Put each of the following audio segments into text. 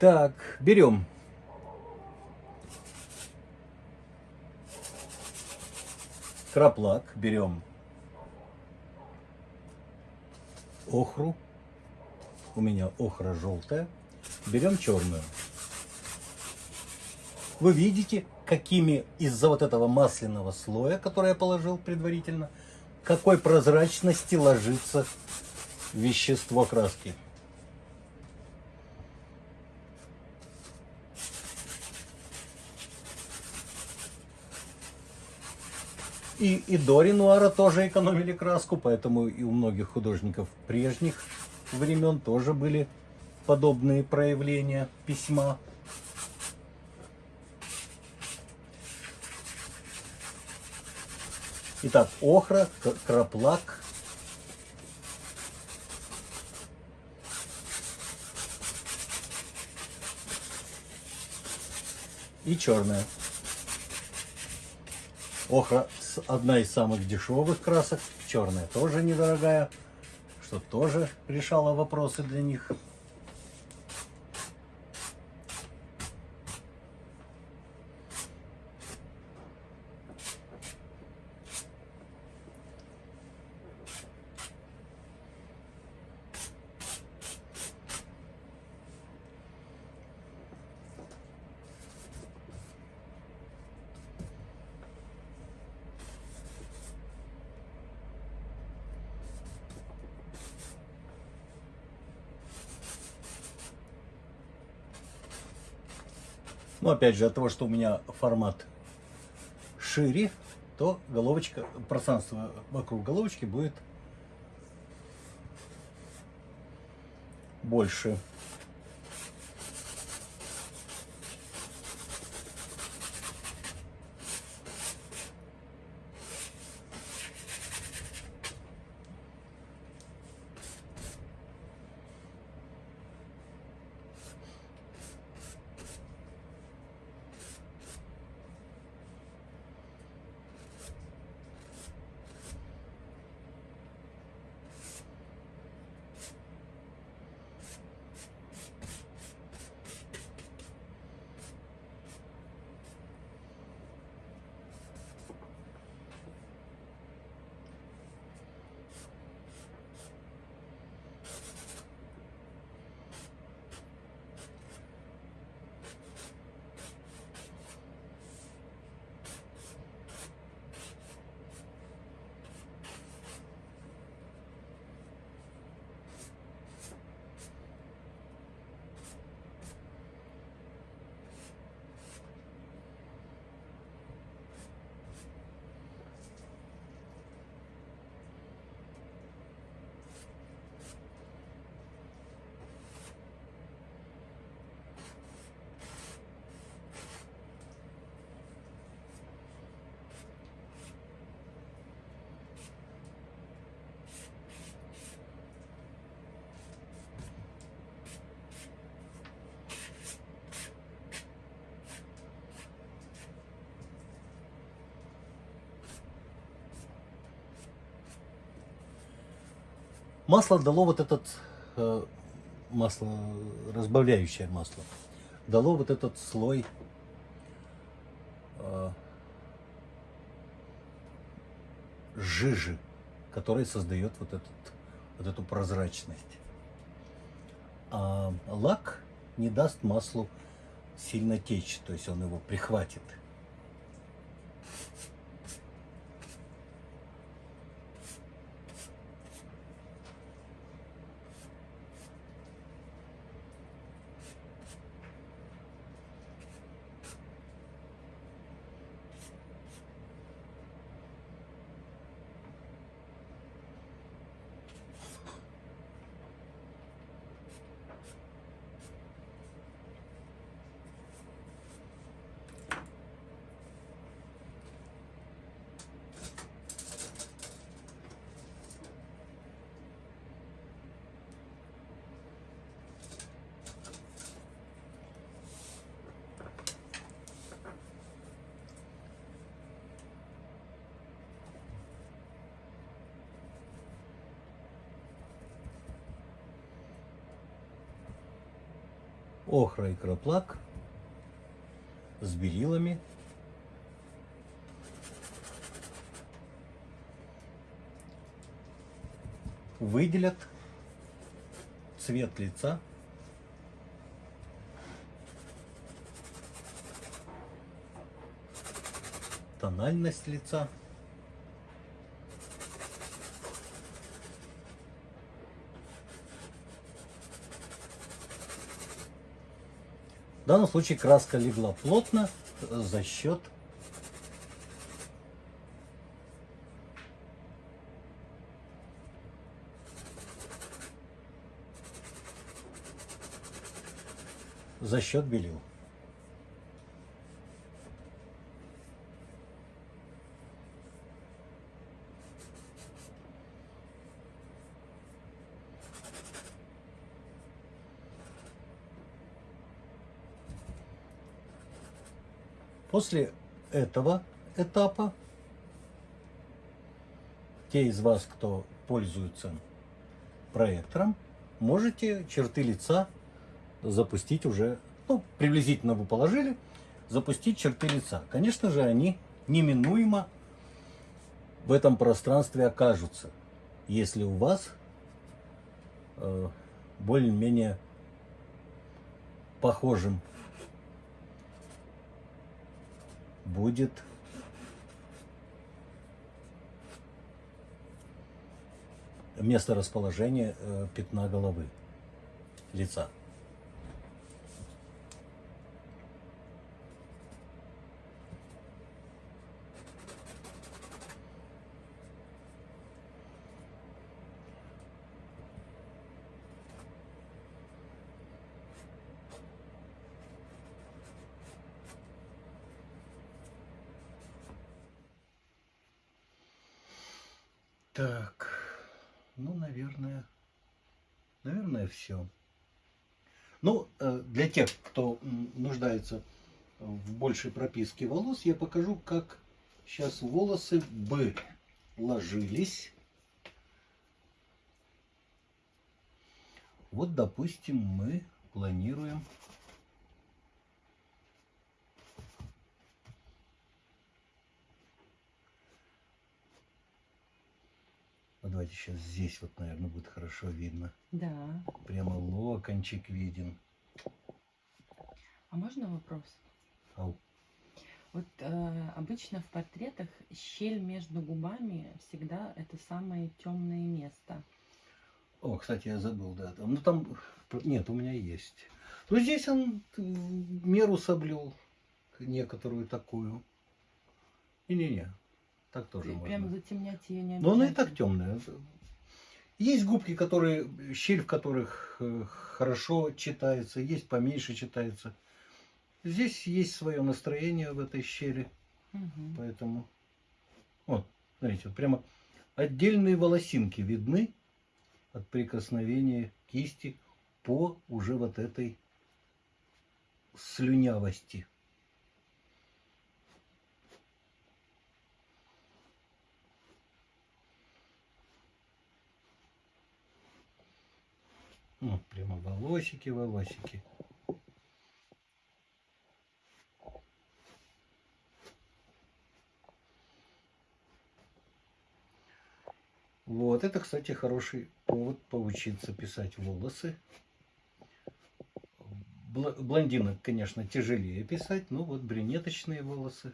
Так, берем. Краплак, берем охру. У меня охра желтая. Берем черную. Вы видите, какими из-за вот этого масляного слоя, который я положил предварительно, какой прозрачности ложится вещество краски. И, и до Ренуара тоже экономили краску, поэтому и у многих художников прежних времен тоже были подобные проявления письма. Итак, охра, краплак. И черная. Охра одна из самых дешевых красок. Черная тоже недорогая, что тоже решала вопросы для них. Но опять же, от того, что у меня формат шире, то головочка, пространство вокруг головочки будет больше. Масло дало вот этот, э, масло, разбавляющее масло, дало вот этот слой э, жижи, который создает вот, этот, вот эту прозрачность. А лак не даст маслу сильно течь, то есть он его прихватит. Охра и краплак с белилами. Выделят цвет лица тональность лица. Данном случае краска легла плотно за счет за счет белил. После этого этапа те из вас, кто пользуется проектором, можете черты лица запустить уже, ну, приблизительно вы положили, запустить черты лица. Конечно же, они неминуемо в этом пространстве окажутся, если у вас э, более-менее похожим будет место расположения э, пятна головы, лица. Так, ну, наверное, наверное, все. Ну, э, для тех, кто нуждается в большей прописке волос, я покажу, как сейчас волосы бы ложились. Вот, допустим, мы планируем давайте сейчас здесь вот, наверное, будет хорошо видно. Да. Прямо локончик виден. А можно вопрос? Ау. Вот э, обычно в портретах щель между губами всегда это самое темное место. О, кстати, я забыл, да. Там, ну там, нет, у меня есть. Ну здесь он меру соблюл, некоторую такую. Не-не-не, так тоже можно. Прям затемнять ее не Но она и так темная. Есть губки, которые, щель в которых э, хорошо читается, есть поменьше читается. Здесь есть свое настроение в этой щели. Угу. Поэтому, вот, смотрите, вот прямо отдельные волосинки видны от прикосновения кисти по уже вот этой слюнявости. Ну, прямо волосики, волосики. Вот, это, кстати, хороший повод поучиться писать волосы. Блондинок, конечно, тяжелее писать, но вот брюнеточные волосы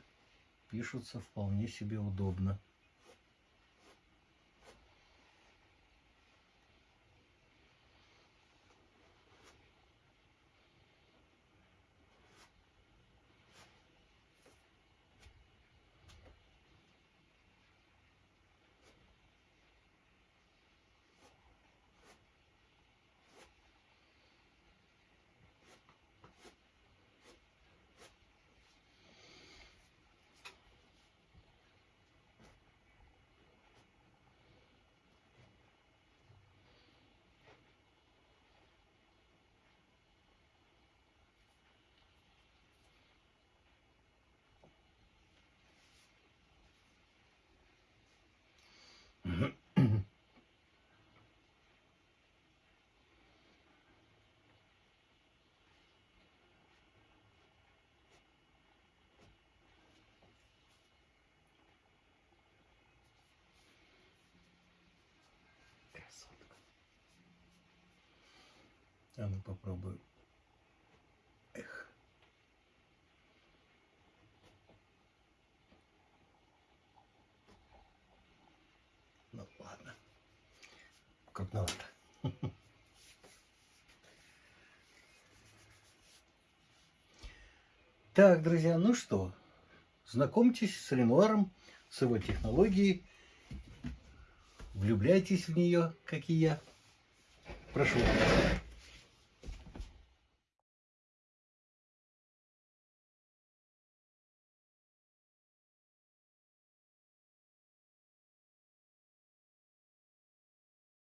пишутся вполне себе удобно. А ну попробую. Эх. Ну ладно. Крупновато. Так, друзья, ну что, знакомьтесь с Ренуаром, с его технологией. Влюбляйтесь в нее, как и я. Прошу.